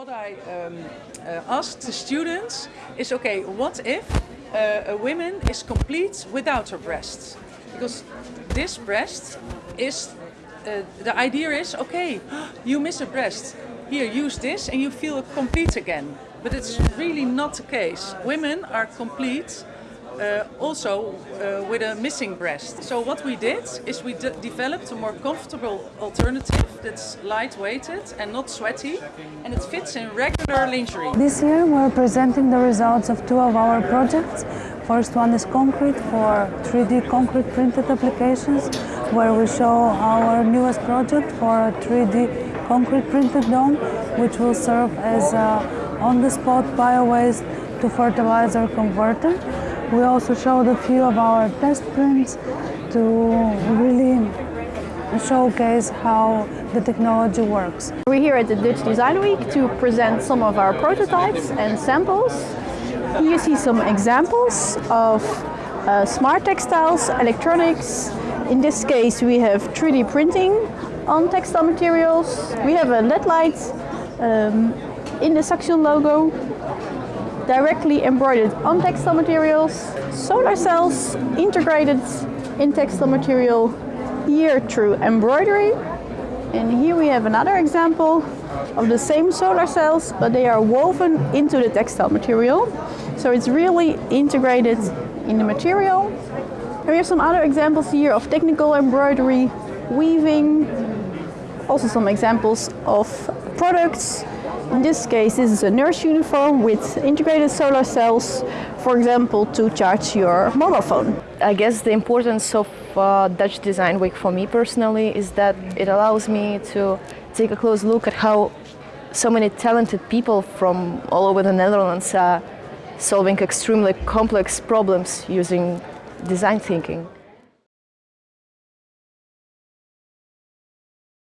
What I um, uh, asked the students is, okay, what if uh, a woman is complete without her breasts? Because this breast is, uh, the idea is, okay, you miss a breast. Here, use this and you feel complete again. But it's really not the case. Women are complete uh, also uh, with a missing breast. So what we did is we de developed a more comfortable alternative that's light-weighted and not sweaty and it fits in regular lingerie. This year we're presenting the results of two of our projects. First one is concrete for 3D concrete printed applications where we show our newest project for a 3D concrete printed dome which will serve as on-the-spot bio-waste to fertilizer converter. We also showed a few of our test prints to really showcase how the technology works. We're here at the Dutch Design Week to present some of our prototypes and samples. Here you see some examples of uh, smart textiles, electronics. In this case we have 3D printing on textile materials. We have a LED light um, in the Saxion logo directly embroidered on textile materials, solar cells integrated in textile material here through embroidery. And here we have another example of the same solar cells, but they are woven into the textile material. So it's really integrated in the material. And we have some other examples here of technical embroidery, weaving, also some examples of products in this case, this is a nurse uniform with integrated solar cells, for example, to charge your mobile phone. I guess the importance of uh, Dutch Design Week for me personally is that it allows me to take a close look at how so many talented people from all over the Netherlands are solving extremely complex problems using design thinking.